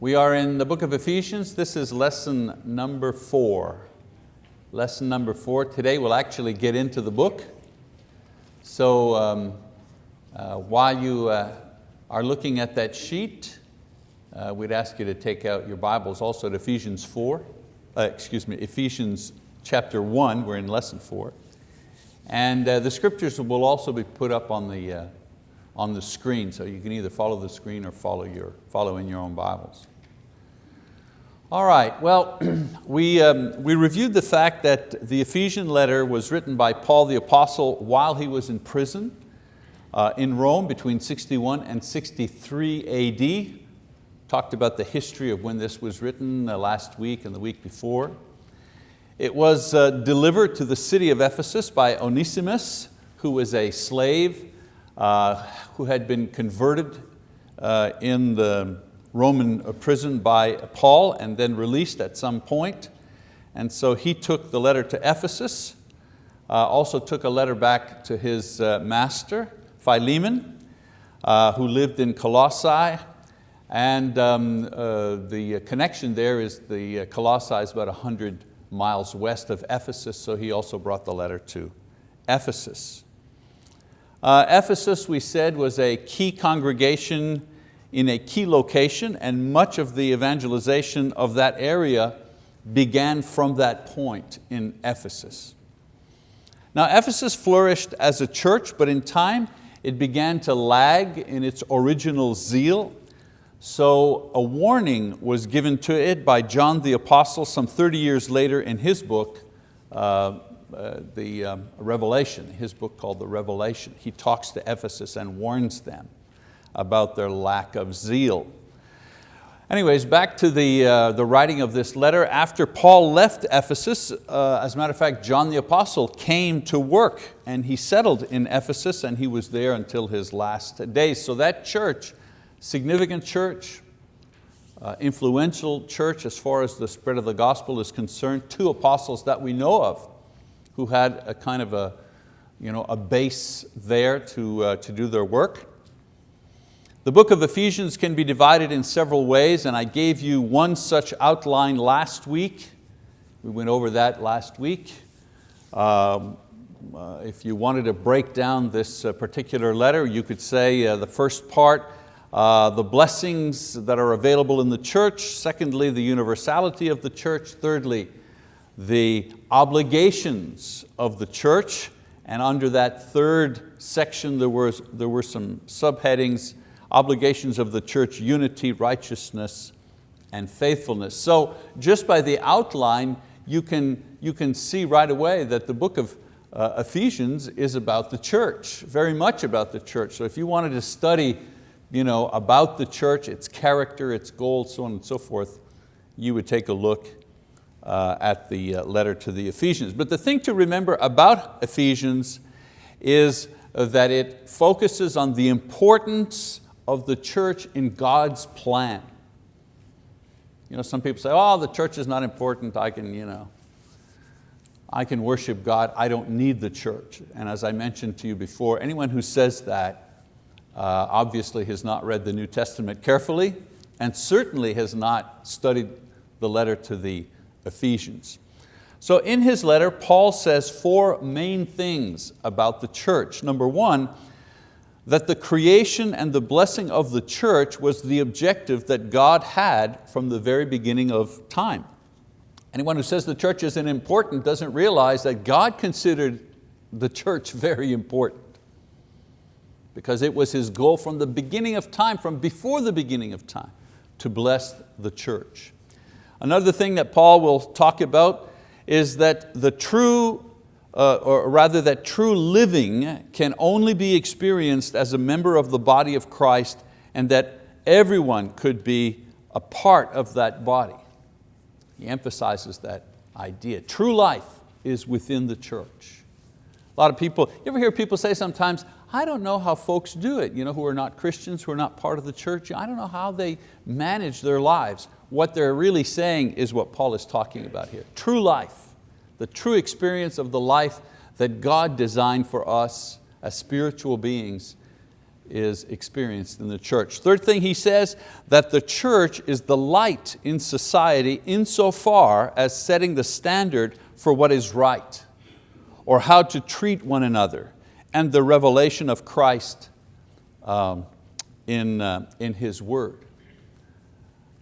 We are in the book of Ephesians. This is lesson number four. Lesson number four. Today we'll actually get into the book. So um, uh, while you uh, are looking at that sheet, uh, we'd ask you to take out your Bibles also at Ephesians 4, uh, excuse me, Ephesians chapter 1, we're in lesson four. And uh, the scriptures will also be put up on the, uh, on the screen, so you can either follow the screen or follow, your, follow in your own Bibles. All right, well, we, um, we reviewed the fact that the Ephesian letter was written by Paul the Apostle while he was in prison uh, in Rome between 61 and 63 AD. Talked about the history of when this was written uh, last week and the week before. It was uh, delivered to the city of Ephesus by Onesimus, who was a slave who had been converted uh, in the Roman prison by Paul and then released at some point. And so he took the letter to Ephesus, uh, also took a letter back to his uh, master, Philemon, uh, who lived in Colossae. And um, uh, the connection there is the uh, Colossae is about 100 miles west of Ephesus, so he also brought the letter to Ephesus. Uh, Ephesus, we said, was a key congregation in a key location and much of the evangelization of that area began from that point in Ephesus. Now Ephesus flourished as a church, but in time it began to lag in its original zeal. So a warning was given to it by John the Apostle some 30 years later in his book, uh, the um, Revelation, his book called The Revelation. He talks to Ephesus and warns them about their lack of zeal. Anyways, back to the, uh, the writing of this letter. After Paul left Ephesus, uh, as a matter of fact, John the Apostle came to work and he settled in Ephesus and he was there until his last days. So that church, significant church, uh, influential church as far as the spread of the gospel is concerned, two apostles that we know of who had a kind of a, you know, a base there to, uh, to do their work. The book of Ephesians can be divided in several ways and I gave you one such outline last week. We went over that last week. Um, uh, if you wanted to break down this uh, particular letter, you could say uh, the first part, uh, the blessings that are available in the church. Secondly, the universality of the church. Thirdly, the obligations of the church. And under that third section, there, was, there were some subheadings, obligations of the church, unity, righteousness, and faithfulness. So just by the outline, you can, you can see right away that the book of uh, Ephesians is about the church, very much about the church. So if you wanted to study you know, about the church, its character, its goals, so on and so forth, you would take a look at the uh, letter to the Ephesians. But the thing to remember about Ephesians is that it focuses on the importance of the church in God's plan. You know, some people say, oh, the church is not important, I can, you know, I can worship God, I don't need the church. And as I mentioned to you before, anyone who says that uh, obviously has not read the New Testament carefully and certainly has not studied the letter to the Ephesians. So in his letter, Paul says four main things about the church. Number one, that the creation and the blessing of the church was the objective that God had from the very beginning of time. Anyone who says the church isn't important doesn't realize that God considered the church very important because it was His goal from the beginning of time, from before the beginning of time, to bless the church. Another thing that Paul will talk about is that the true uh, or rather that true living can only be experienced as a member of the body of Christ and that everyone could be a part of that body. He emphasizes that idea. True life is within the church. A lot of people, you ever hear people say sometimes, I don't know how folks do it, you know, who are not Christians, who are not part of the church. I don't know how they manage their lives. What they're really saying is what Paul is talking about here. True life the true experience of the life that God designed for us as spiritual beings is experienced in the church. Third thing he says, that the church is the light in society insofar as setting the standard for what is right or how to treat one another and the revelation of Christ um, in, uh, in His word.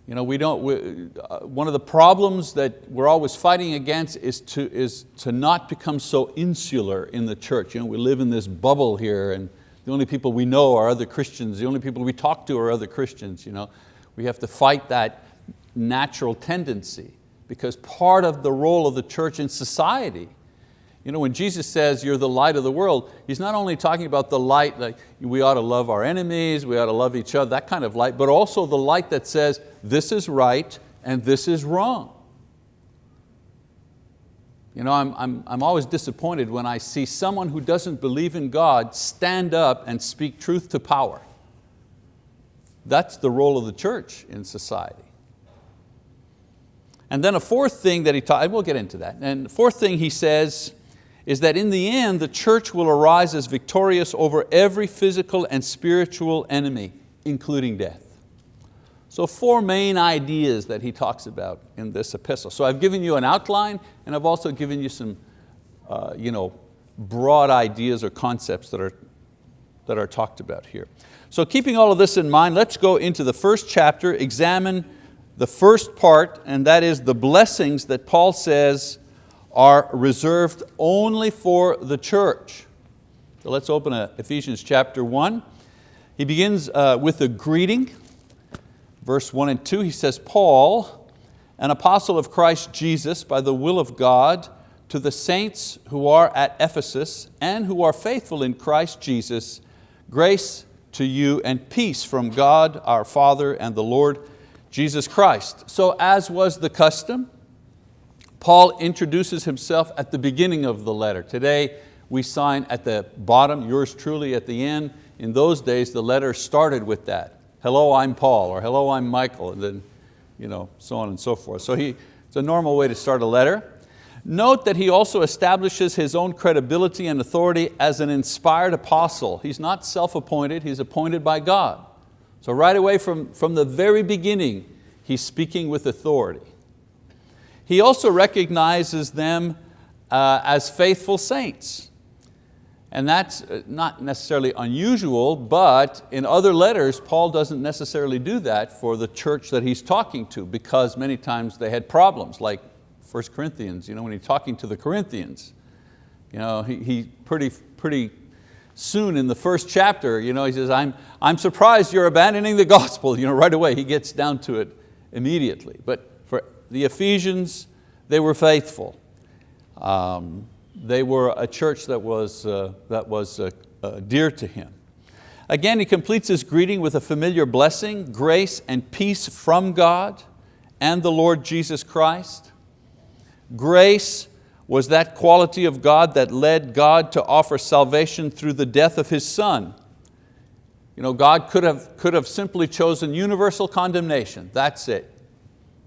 You know, we don't, we, uh, one of the problems that we're always fighting against is to, is to not become so insular in the church. You know, we live in this bubble here and the only people we know are other Christians. The only people we talk to are other Christians. You know? We have to fight that natural tendency because part of the role of the church in society you know, when Jesus says you're the light of the world, He's not only talking about the light, like we ought to love our enemies, we ought to love each other, that kind of light, but also the light that says this is right and this is wrong. You know, I'm, I'm, I'm always disappointed when I see someone who doesn't believe in God stand up and speak truth to power. That's the role of the church in society. And then a fourth thing that he taught, we'll get into that. And the fourth thing he says is that in the end, the church will arise as victorious over every physical and spiritual enemy, including death. So four main ideas that he talks about in this epistle. So I've given you an outline and I've also given you some uh, you know, broad ideas or concepts that are, that are talked about here. So keeping all of this in mind, let's go into the first chapter, examine the first part, and that is the blessings that Paul says are reserved only for the church. So let's open Ephesians chapter 1. He begins uh, with a greeting. Verse 1 and 2, he says, Paul, an apostle of Christ Jesus by the will of God, to the saints who are at Ephesus and who are faithful in Christ Jesus, grace to you and peace from God our Father and the Lord Jesus Christ. So as was the custom, Paul introduces himself at the beginning of the letter. Today we sign at the bottom, yours truly at the end. In those days the letter started with that. Hello, I'm Paul, or hello, I'm Michael, and then you know, so on and so forth. So he, it's a normal way to start a letter. Note that he also establishes his own credibility and authority as an inspired apostle. He's not self-appointed, he's appointed by God. So right away from, from the very beginning, he's speaking with authority. He also recognizes them uh, as faithful saints. And that's uh, not necessarily unusual, but in other letters, Paul doesn't necessarily do that for the church that he's talking to because many times they had problems, like 1 Corinthians, you know, when he's talking to the Corinthians. You know, he, he pretty, pretty soon in the first chapter, you know, he says, I'm, I'm surprised you're abandoning the gospel. You know, right away, he gets down to it immediately. But the Ephesians, they were faithful. Um, they were a church that was, uh, that was uh, uh, dear to him. Again, he completes his greeting with a familiar blessing, grace and peace from God and the Lord Jesus Christ. Grace was that quality of God that led God to offer salvation through the death of His Son. You know, God could have, could have simply chosen universal condemnation, that's it.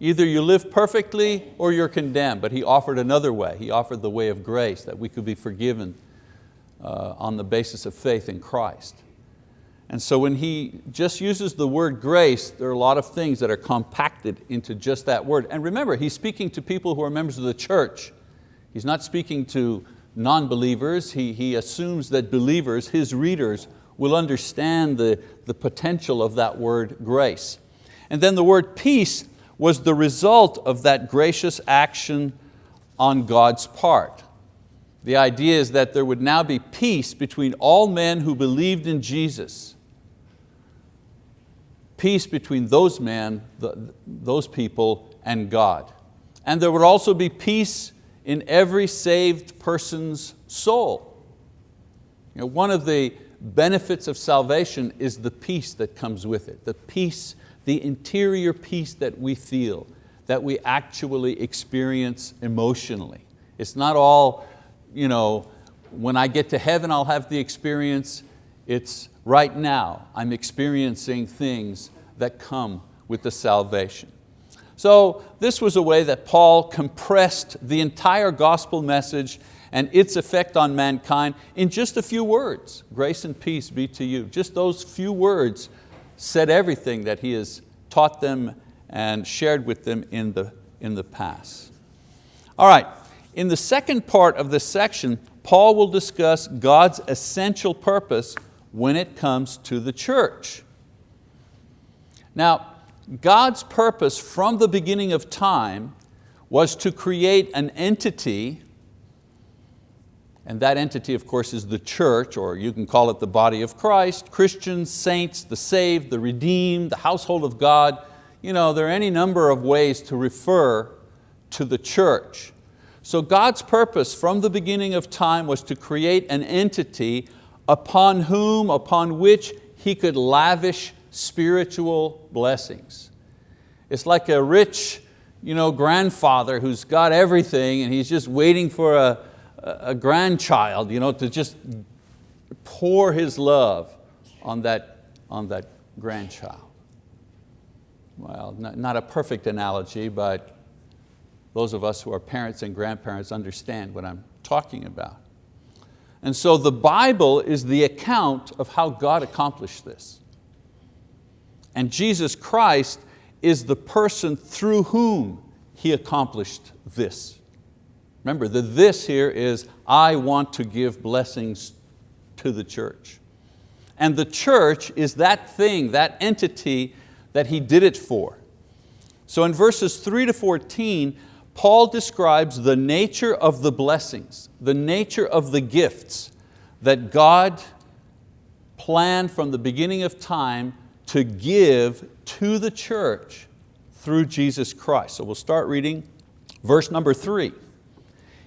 Either you live perfectly or you're condemned, but He offered another way. He offered the way of grace, that we could be forgiven uh, on the basis of faith in Christ. And so when He just uses the word grace, there are a lot of things that are compacted into just that word. And remember, He's speaking to people who are members of the church. He's not speaking to non-believers. He, he assumes that believers, His readers, will understand the, the potential of that word grace. And then the word peace was the result of that gracious action on God's part. The idea is that there would now be peace between all men who believed in Jesus. Peace between those men, those people, and God. And there would also be peace in every saved person's soul. You know, one of the benefits of salvation is the peace that comes with it, the peace the interior peace that we feel, that we actually experience emotionally. It's not all, you know, when I get to heaven I'll have the experience. It's right now I'm experiencing things that come with the salvation. So this was a way that Paul compressed the entire gospel message and its effect on mankind in just a few words. Grace and peace be to you. Just those few words said everything that He has taught them and shared with them in the, in the past. All right, in the second part of this section, Paul will discuss God's essential purpose when it comes to the church. Now, God's purpose from the beginning of time was to create an entity, and that entity of course is the church, or you can call it the body of Christ, Christians, saints, the saved, the redeemed, the household of God. You know, there are any number of ways to refer to the church. So God's purpose from the beginning of time was to create an entity upon whom, upon which He could lavish spiritual blessings. It's like a rich you know, grandfather who's got everything and he's just waiting for a, a grandchild you know, to just pour his love on that, on that grandchild. Well, not, not a perfect analogy, but those of us who are parents and grandparents understand what I'm talking about. And so the Bible is the account of how God accomplished this. And Jesus Christ is the person through whom He accomplished this. Remember, the this here is, I want to give blessings to the church. And the church is that thing, that entity that He did it for. So in verses three to 14, Paul describes the nature of the blessings, the nature of the gifts that God planned from the beginning of time to give to the church through Jesus Christ. So we'll start reading verse number three.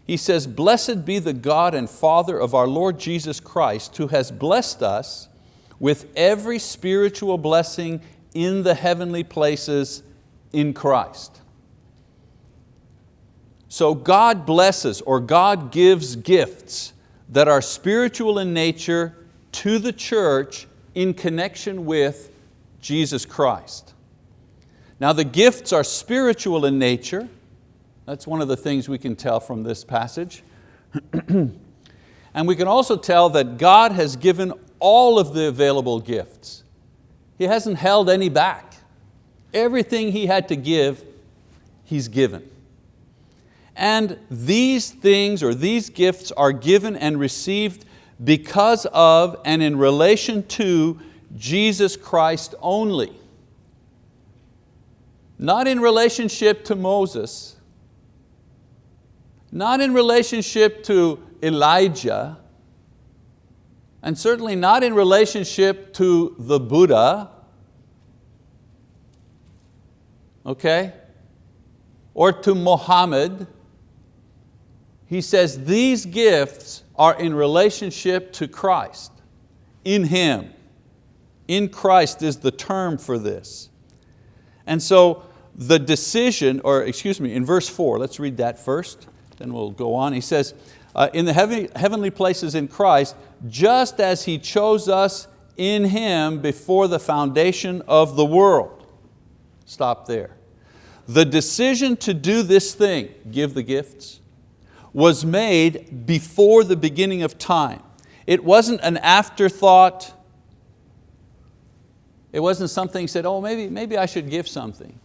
He says, blessed be the God and Father of our Lord Jesus Christ who has blessed us with every spiritual blessing in the heavenly places in Christ. So God blesses or God gives gifts that are spiritual in nature to the church in connection with Jesus Christ. Now the gifts are spiritual in nature. That's one of the things we can tell from this passage. and we can also tell that God has given all of the available gifts. He hasn't held any back. Everything He had to give, He's given. And these things or these gifts are given and received because of and in relation to Jesus Christ only. Not in relationship to Moses, not in relationship to Elijah, and certainly not in relationship to the Buddha, okay, or to Muhammad. He says these gifts are in relationship to Christ, in Him. In Christ is the term for this. And so the decision, or excuse me, in verse four, let's read that first, then we'll go on. He says, uh, in the heavenly, heavenly places in Christ, just as He chose us in Him before the foundation of the world. Stop there. The decision to do this thing, give the gifts, was made before the beginning of time. It wasn't an afterthought, it wasn't something said, oh, maybe, maybe I should give something.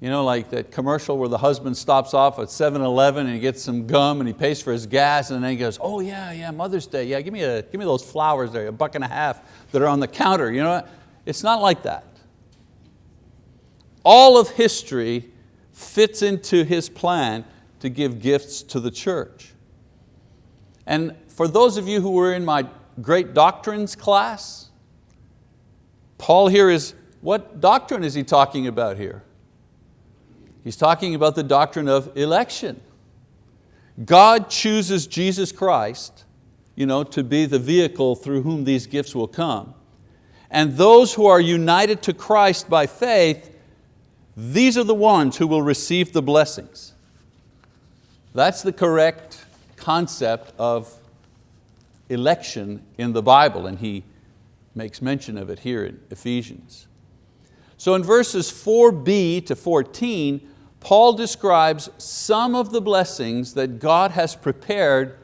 You know, like that commercial where the husband stops off at 7-Eleven and he gets some gum and he pays for his gas and then he goes, oh yeah, yeah, Mother's Day, yeah, give me, a, give me those flowers there, a buck and a half that are on the counter. You know, it's not like that. All of history fits into His plan to give gifts to the church. And for those of you who were in my great doctrines class, Paul here is, what doctrine is he talking about here? He's talking about the doctrine of election. God chooses Jesus Christ you know, to be the vehicle through whom these gifts will come. And those who are united to Christ by faith, these are the ones who will receive the blessings. That's the correct concept of election in the Bible, and he makes mention of it here in Ephesians. So in verses 4b to 14, Paul describes some of the blessings that God has prepared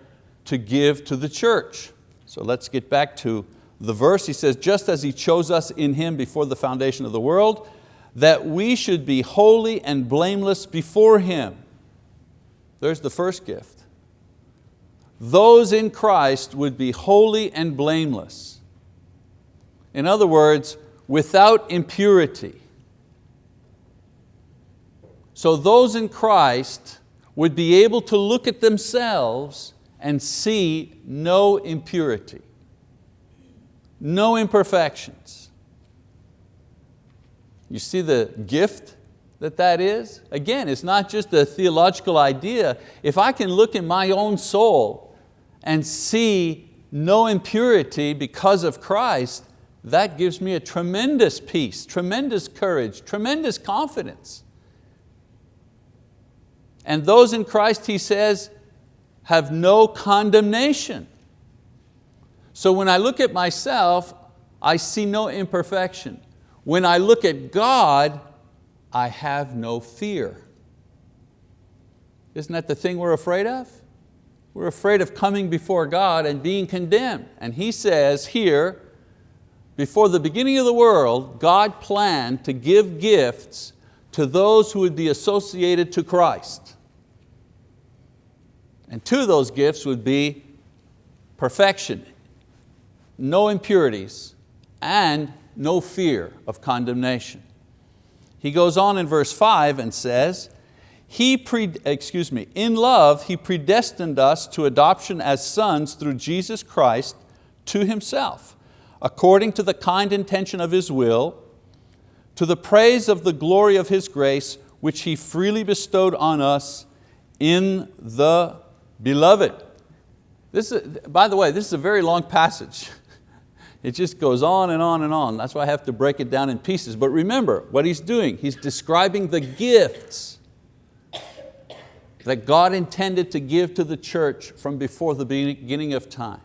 to give to the church. So let's get back to the verse. He says, just as He chose us in Him before the foundation of the world, that we should be holy and blameless before Him. There's the first gift. Those in Christ would be holy and blameless. In other words, without impurity. So those in Christ would be able to look at themselves and see no impurity, no imperfections. You see the gift that that is? Again, it's not just a theological idea. If I can look in my own soul and see no impurity because of Christ, that gives me a tremendous peace, tremendous courage, tremendous confidence. And those in Christ, he says, have no condemnation. So when I look at myself, I see no imperfection. When I look at God, I have no fear. Isn't that the thing we're afraid of? We're afraid of coming before God and being condemned. And He says here, before the beginning of the world, God planned to give gifts to those who would be associated to Christ. And two of those gifts would be perfection, no impurities, and no fear of condemnation. He goes on in verse five and says, he pre, excuse me, in love, He predestined us to adoption as sons through Jesus Christ to Himself, according to the kind intention of His will, to the praise of the glory of His grace, which He freely bestowed on us in the Beloved. This is, by the way, this is a very long passage. It just goes on and on and on. That's why I have to break it down in pieces. But remember what he's doing. He's describing the gifts that God intended to give to the church from before the beginning of time.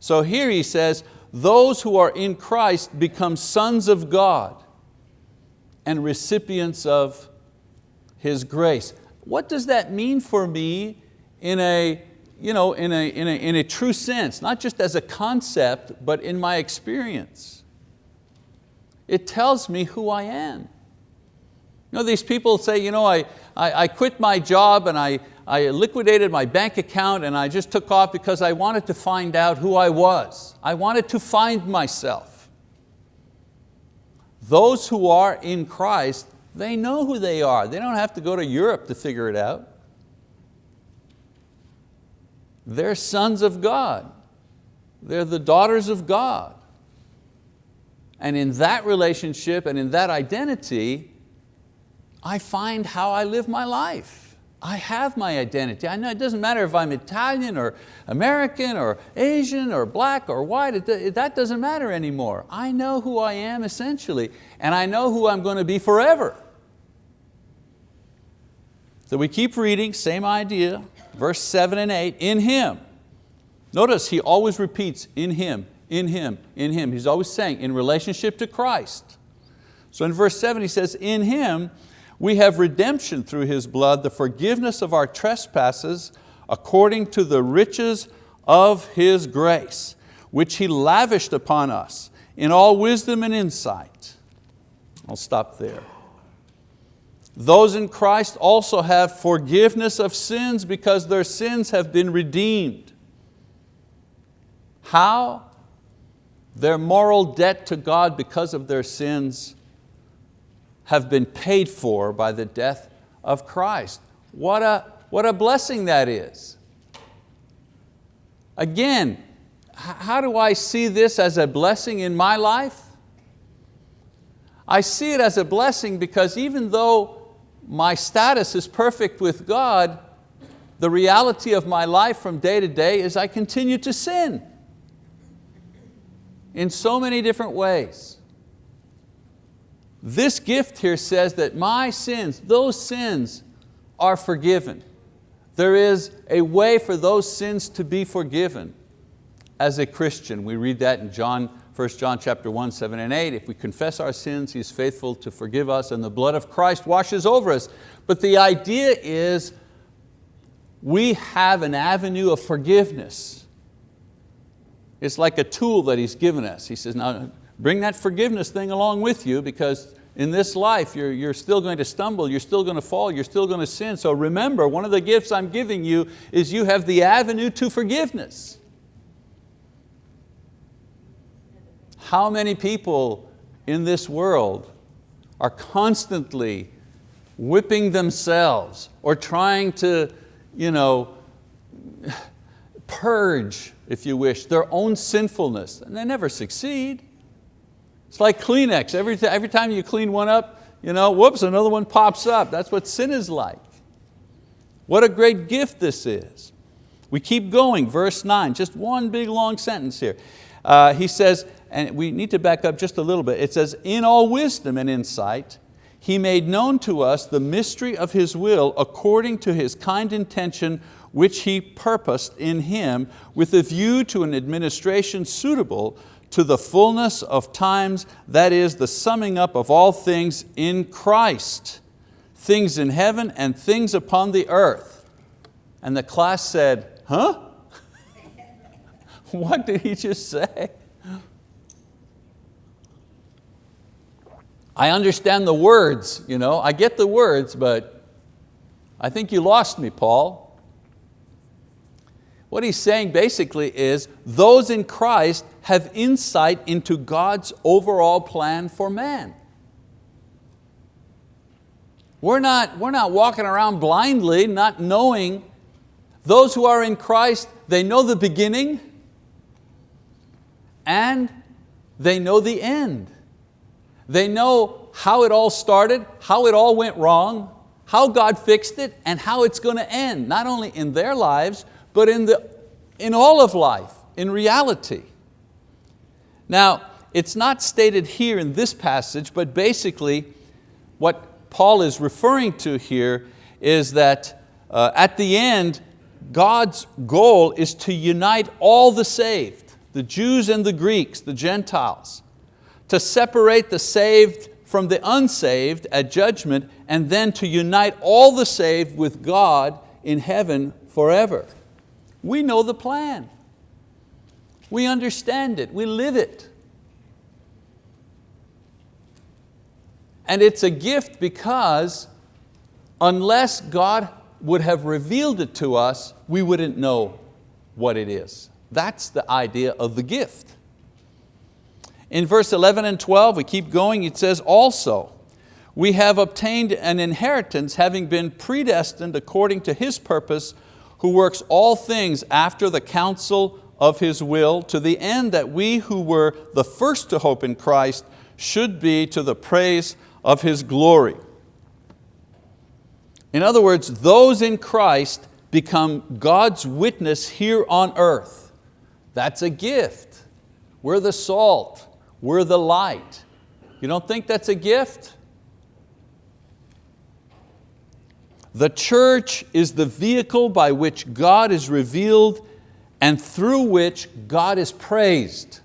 So here he says, those who are in Christ become sons of God and recipients of His grace. What does that mean for me in a, you know, in a, in a, in a true sense, not just as a concept, but in my experience. It tells me who I am. You know, these people say, you know, I, I, I quit my job and I, I liquidated my bank account and I just took off because I wanted to find out who I was. I wanted to find myself. Those who are in Christ, they know who they are. They don't have to go to Europe to figure it out. They're sons of God. They're the daughters of God. And in that relationship and in that identity, I find how I live my life. I have my identity. I know it doesn't matter if I'm Italian or American or Asian or black or white, it, that doesn't matter anymore. I know who I am essentially, and I know who I'm going to be forever. So we keep reading, same idea, verse seven and eight, in Him. Notice he always repeats, in Him, in Him, in Him. He's always saying, in relationship to Christ. So in verse seven he says, in Him we have redemption through His blood, the forgiveness of our trespasses according to the riches of His grace, which He lavished upon us in all wisdom and insight. I'll stop there. Those in Christ also have forgiveness of sins because their sins have been redeemed. How? Their moral debt to God because of their sins have been paid for by the death of Christ. What a, what a blessing that is. Again, how do I see this as a blessing in my life? I see it as a blessing because even though my status is perfect with God, the reality of my life from day to day is I continue to sin in so many different ways. This gift here says that my sins, those sins are forgiven. There is a way for those sins to be forgiven as a Christian. We read that in John 1 John chapter 1, 7 and 8, if we confess our sins, He's faithful to forgive us and the blood of Christ washes over us. But the idea is we have an avenue of forgiveness. It's like a tool that He's given us. He says, now bring that forgiveness thing along with you because in this life you're, you're still going to stumble, you're still going to fall, you're still going to sin. So remember, one of the gifts I'm giving you is you have the avenue to forgiveness. How many people in this world are constantly whipping themselves or trying to you know, purge, if you wish, their own sinfulness, and they never succeed. It's like Kleenex, every, every time you clean one up, you know, whoops, another one pops up. That's what sin is like. What a great gift this is. We keep going, verse nine, just one big long sentence here. Uh, he says, and we need to back up just a little bit, it says, in all wisdom and insight, He made known to us the mystery of His will according to His kind intention which He purposed in Him with a view to an administration suitable to the fullness of times, that is the summing up of all things in Christ, things in heaven and things upon the earth. And the class said, huh? what did he just say? I understand the words, you know, I get the words, but I think you lost me, Paul. What he's saying basically is those in Christ have insight into God's overall plan for man. We're not, we're not walking around blindly, not knowing. Those who are in Christ, they know the beginning and they know the end. They know how it all started, how it all went wrong, how God fixed it, and how it's going to end, not only in their lives, but in, the, in all of life, in reality. Now, it's not stated here in this passage, but basically what Paul is referring to here is that uh, at the end, God's goal is to unite all the saved, the Jews and the Greeks, the Gentiles, to separate the saved from the unsaved at judgment, and then to unite all the saved with God in heaven forever. We know the plan. We understand it, we live it. And it's a gift because unless God would have revealed it to us, we wouldn't know what it is. That's the idea of the gift. In verse 11 and 12, we keep going, it says, also, we have obtained an inheritance having been predestined according to His purpose who works all things after the counsel of His will, to the end that we who were the first to hope in Christ should be to the praise of His glory. In other words, those in Christ become God's witness here on earth. That's a gift. We're the salt, we're the light. You don't think that's a gift? The church is the vehicle by which God is revealed and through which God is praised.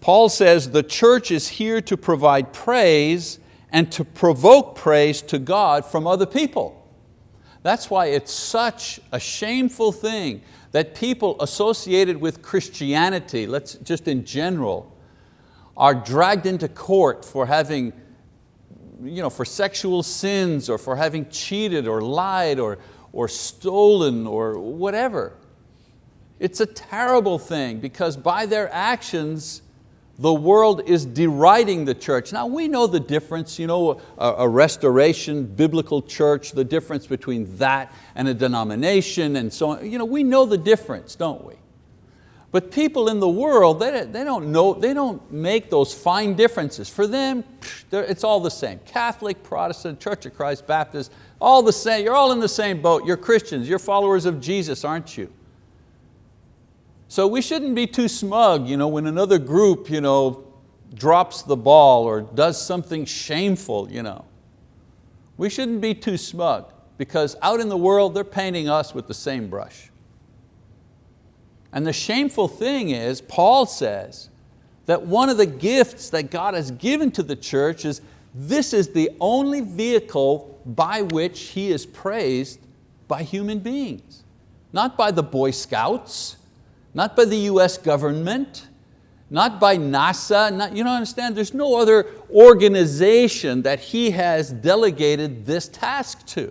Paul says the church is here to provide praise and to provoke praise to God from other people. That's why it's such a shameful thing that people associated with Christianity, let's just in general, are dragged into court for having you know, for sexual sins or for having cheated or lied or, or stolen or whatever. It's a terrible thing because by their actions, the world is deriding the church. Now we know the difference, you know, a, a, restoration, biblical church, the difference between that and a denomination and so on. You know, we know the difference, don't we? But people in the world, they, they, don't know, they don't make those fine differences. For them, it's all the same. Catholic, Protestant, Church of Christ, Baptist, all the same. You're all in the same boat. You're Christians, you're followers of Jesus, aren't you? So we shouldn't be too smug you know, when another group you know, drops the ball or does something shameful. You know. We shouldn't be too smug because out in the world, they're painting us with the same brush. And the shameful thing is, Paul says, that one of the gifts that God has given to the church is this is the only vehicle by which He is praised by human beings. Not by the Boy Scouts, not by the US government, not by NASA, not, you don't understand, there's no other organization that He has delegated this task to.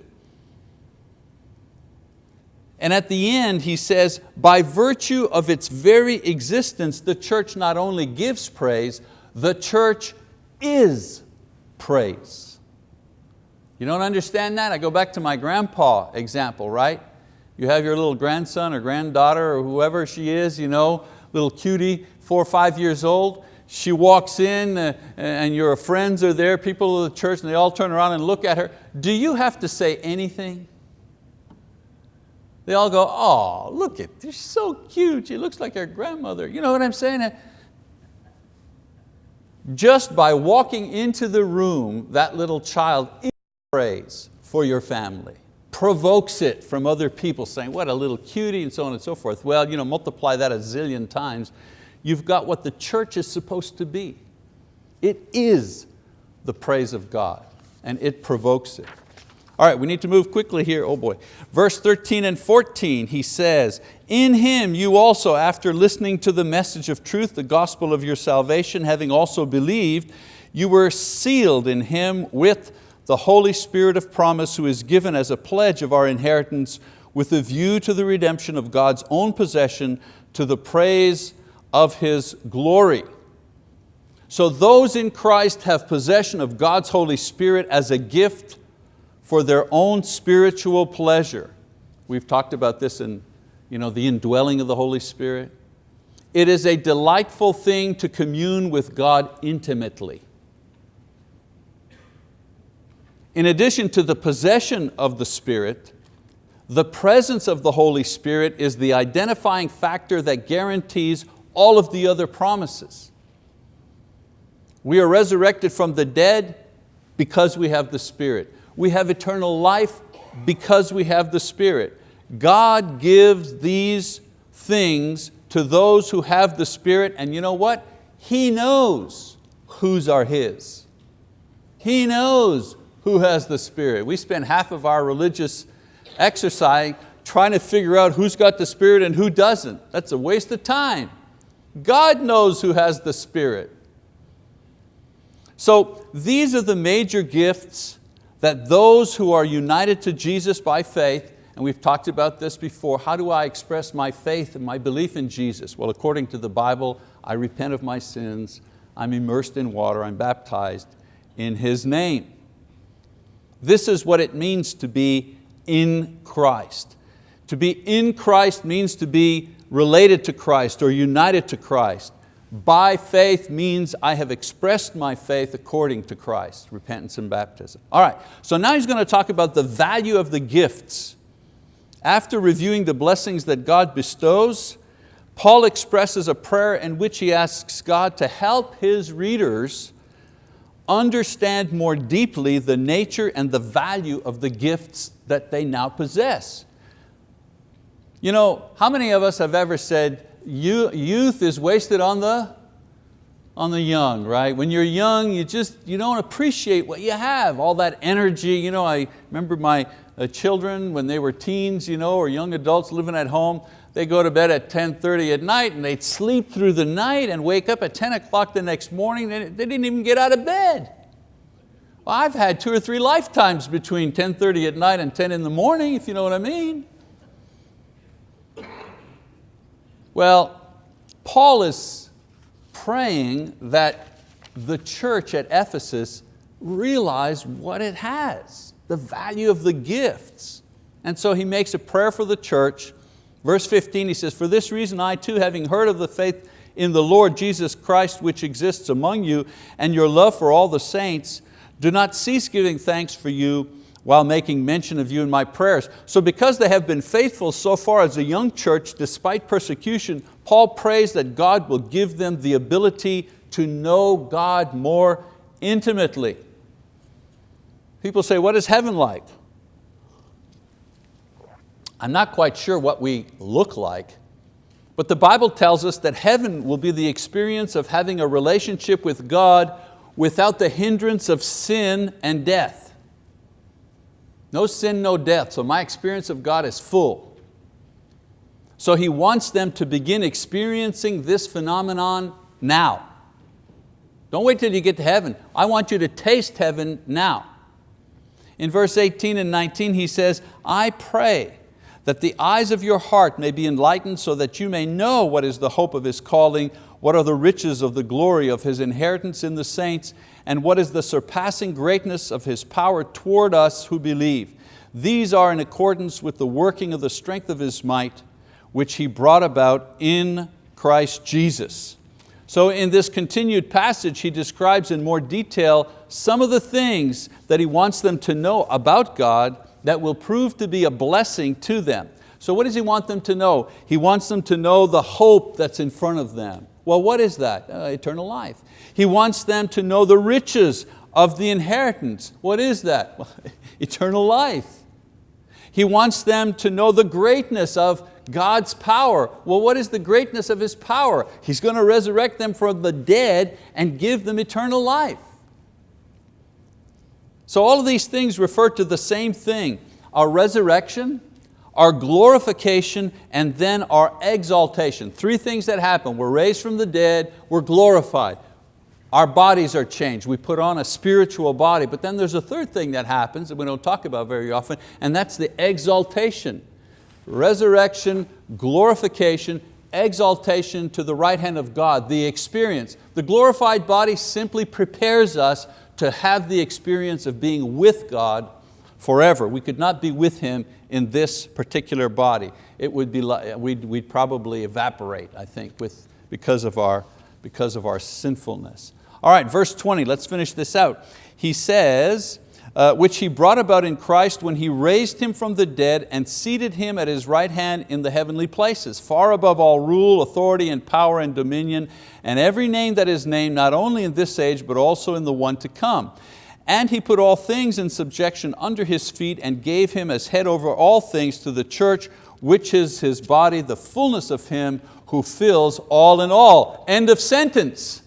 And at the end he says, by virtue of its very existence, the church not only gives praise, the church is praise. You don't understand that? I go back to my grandpa example, right? You have your little grandson or granddaughter or whoever she is, you know, little cutie, four or five years old. She walks in uh, and your friends are there, people of the church, and they all turn around and look at her. Do you have to say anything? They all go, oh, look at, she's so cute. She looks like her grandmother. You know what I'm saying? Just by walking into the room, that little child prays for your family, provokes it from other people saying, what a little cutie and so on and so forth. Well, you know, multiply that a zillion times, you've got what the church is supposed to be. It is the praise of God and it provokes it. All right, we need to move quickly here, oh boy. Verse 13 and 14, he says, In Him you also, after listening to the message of truth, the gospel of your salvation, having also believed, you were sealed in Him with the Holy Spirit of promise who is given as a pledge of our inheritance with a view to the redemption of God's own possession to the praise of His glory. So those in Christ have possession of God's Holy Spirit as a gift for their own spiritual pleasure. We've talked about this in you know, the indwelling of the Holy Spirit. It is a delightful thing to commune with God intimately. In addition to the possession of the Spirit, the presence of the Holy Spirit is the identifying factor that guarantees all of the other promises. We are resurrected from the dead because we have the Spirit we have eternal life because we have the Spirit. God gives these things to those who have the Spirit and you know what? He knows whose are His. He knows who has the Spirit. We spend half of our religious exercise trying to figure out who's got the Spirit and who doesn't. That's a waste of time. God knows who has the Spirit. So these are the major gifts that those who are united to Jesus by faith, and we've talked about this before, how do I express my faith and my belief in Jesus? Well, according to the Bible, I repent of my sins, I'm immersed in water, I'm baptized in His name. This is what it means to be in Christ. To be in Christ means to be related to Christ or united to Christ. By faith means I have expressed my faith according to Christ, repentance and baptism. All right, so now he's going to talk about the value of the gifts. After reviewing the blessings that God bestows, Paul expresses a prayer in which he asks God to help his readers understand more deeply the nature and the value of the gifts that they now possess. You know, how many of us have ever said, youth is wasted on the, on the young, right? When you're young, you just you don't appreciate what you have, all that energy. You know, I remember my uh, children when they were teens you know, or young adults living at home, they go to bed at 10.30 at night and they'd sleep through the night and wake up at 10 o'clock the next morning, they didn't even get out of bed. Well, I've had two or three lifetimes between 10.30 at night and 10 in the morning, if you know what I mean. Well, Paul is praying that the church at Ephesus realize what it has, the value of the gifts. And so he makes a prayer for the church. Verse 15, he says, For this reason I too, having heard of the faith in the Lord Jesus Christ which exists among you, and your love for all the saints, do not cease giving thanks for you while making mention of you in my prayers. So because they have been faithful so far as a young church, despite persecution, Paul prays that God will give them the ability to know God more intimately. People say, what is heaven like? I'm not quite sure what we look like, But the Bible tells us that heaven will be the experience of having a relationship with God without the hindrance of sin and death. No sin, no death, so my experience of God is full. So He wants them to begin experiencing this phenomenon now. Don't wait till you get to heaven. I want you to taste heaven now. In verse 18 and 19 he says, I pray that the eyes of your heart may be enlightened so that you may know what is the hope of His calling, what are the riches of the glory of His inheritance in the saints, and what is the surpassing greatness of His power toward us who believe. These are in accordance with the working of the strength of His might, which He brought about in Christ Jesus. So in this continued passage, he describes in more detail some of the things that he wants them to know about God that will prove to be a blessing to them. So what does he want them to know? He wants them to know the hope that's in front of them. Well, what is that? Uh, eternal life. He wants them to know the riches of the inheritance. What is that? Well, eternal life. He wants them to know the greatness of God's power. Well, what is the greatness of His power? He's going to resurrect them from the dead and give them eternal life. So all of these things refer to the same thing, our resurrection, our glorification, and then our exaltation. Three things that happen. We're raised from the dead, we're glorified. Our bodies are changed. We put on a spiritual body. But then there's a third thing that happens that we don't talk about very often, and that's the exaltation resurrection, glorification, exaltation to the right hand of God, the experience. The glorified body simply prepares us to have the experience of being with God forever. We could not be with Him in this particular body. It would be, we'd, we'd probably evaporate, I think, with, because, of our, because of our sinfulness. All right, verse 20, let's finish this out. He says, uh, which He brought about in Christ when He raised Him from the dead and seated Him at His right hand in the heavenly places, far above all rule, authority, and power and dominion, and every name that is named, not only in this age, but also in the one to come. And He put all things in subjection under His feet and gave Him as head over all things to the church, which is His body, the fullness of Him who fills all in all. End of sentence.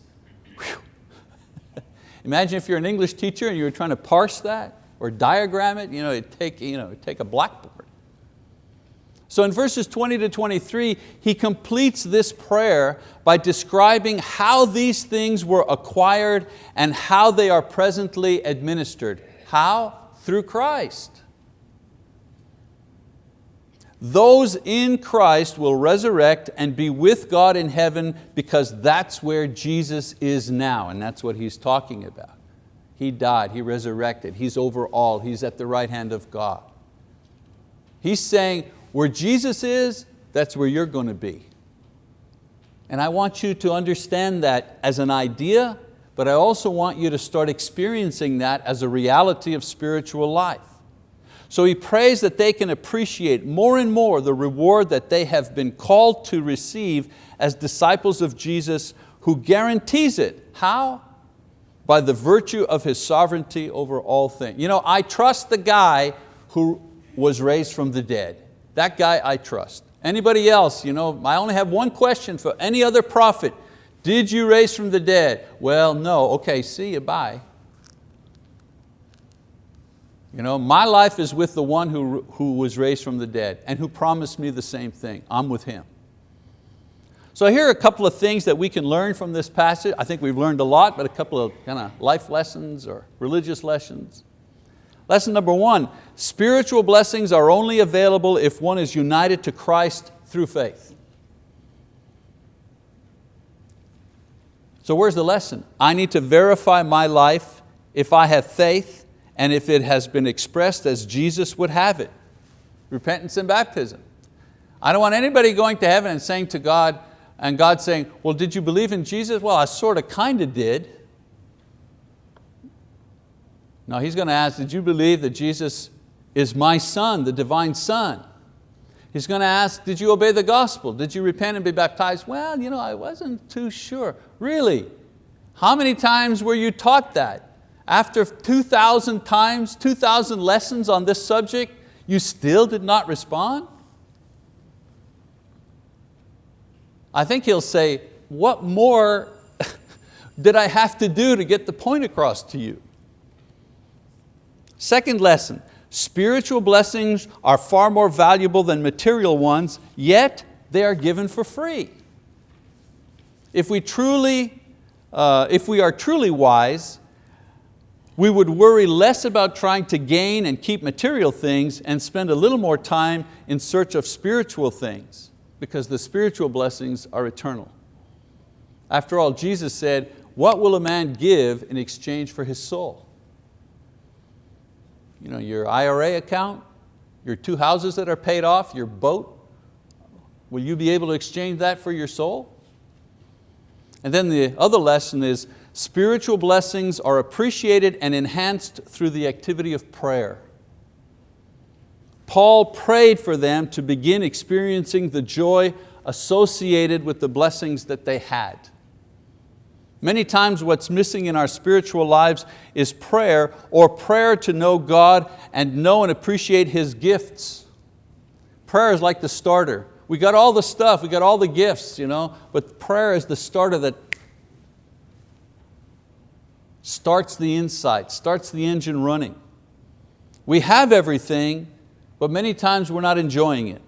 Imagine if you're an English teacher and you were trying to parse that or diagram it, you know, it'd take, you know, it'd take a blackboard. So in verses 20 to 23, he completes this prayer by describing how these things were acquired and how they are presently administered. How? Through Christ. Those in Christ will resurrect and be with God in heaven because that's where Jesus is now and that's what He's talking about. He died, He resurrected, He's over all, He's at the right hand of God. He's saying where Jesus is, that's where you're going to be. And I want you to understand that as an idea, but I also want you to start experiencing that as a reality of spiritual life. So he prays that they can appreciate more and more the reward that they have been called to receive as disciples of Jesus who guarantees it. How? By the virtue of His sovereignty over all things. You know, I trust the guy who was raised from the dead. That guy I trust. Anybody else, you know, I only have one question for any other prophet. Did you raise from the dead? Well, no, okay, see you, bye. You know, my life is with the one who, who was raised from the dead and who promised me the same thing. I'm with Him. So here are a couple of things that we can learn from this passage. I think we've learned a lot, but a couple of kind of life lessons or religious lessons. Lesson number one, spiritual blessings are only available if one is united to Christ through faith. So where's the lesson? I need to verify my life if I have faith and if it has been expressed as Jesus would have it. Repentance and baptism. I don't want anybody going to heaven and saying to God, and God saying, well, did you believe in Jesus? Well, I sort of, kind of did. No, He's going to ask, did you believe that Jesus is my son, the divine son? He's going to ask, did you obey the gospel? Did you repent and be baptized? Well, you know, I wasn't too sure. Really? How many times were you taught that? After 2,000 times, 2,000 lessons on this subject, you still did not respond? I think he'll say, what more did I have to do to get the point across to you? Second lesson, spiritual blessings are far more valuable than material ones, yet they are given for free. If we, truly, uh, if we are truly wise, we would worry less about trying to gain and keep material things and spend a little more time in search of spiritual things because the spiritual blessings are eternal. After all, Jesus said, what will a man give in exchange for his soul? You know, your IRA account, your two houses that are paid off, your boat, will you be able to exchange that for your soul? And then the other lesson is spiritual blessings are appreciated and enhanced through the activity of prayer. Paul prayed for them to begin experiencing the joy associated with the blessings that they had. Many times what's missing in our spiritual lives is prayer or prayer to know God and know and appreciate His gifts. Prayer is like the starter. We got all the stuff, we got all the gifts, you know, but prayer is the starter that starts the insight, starts the engine running. We have everything, but many times we're not enjoying it.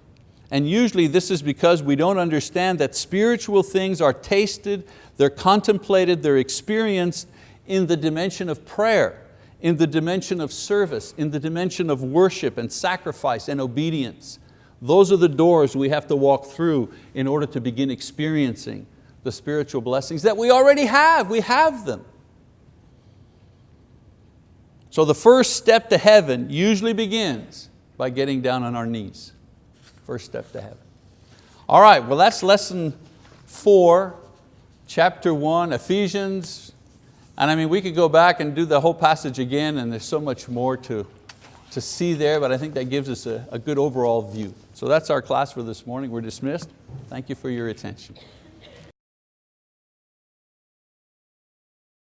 And usually this is because we don't understand that spiritual things are tasted, they're contemplated, they're experienced in the dimension of prayer, in the dimension of service, in the dimension of worship and sacrifice and obedience. Those are the doors we have to walk through in order to begin experiencing the spiritual blessings that we already have, we have them. So the first step to heaven usually begins by getting down on our knees. First step to heaven. All right, well that's lesson four, chapter one, Ephesians. And I mean, we could go back and do the whole passage again and there's so much more to, to see there, but I think that gives us a, a good overall view. So that's our class for this morning. We're dismissed. Thank you for your attention.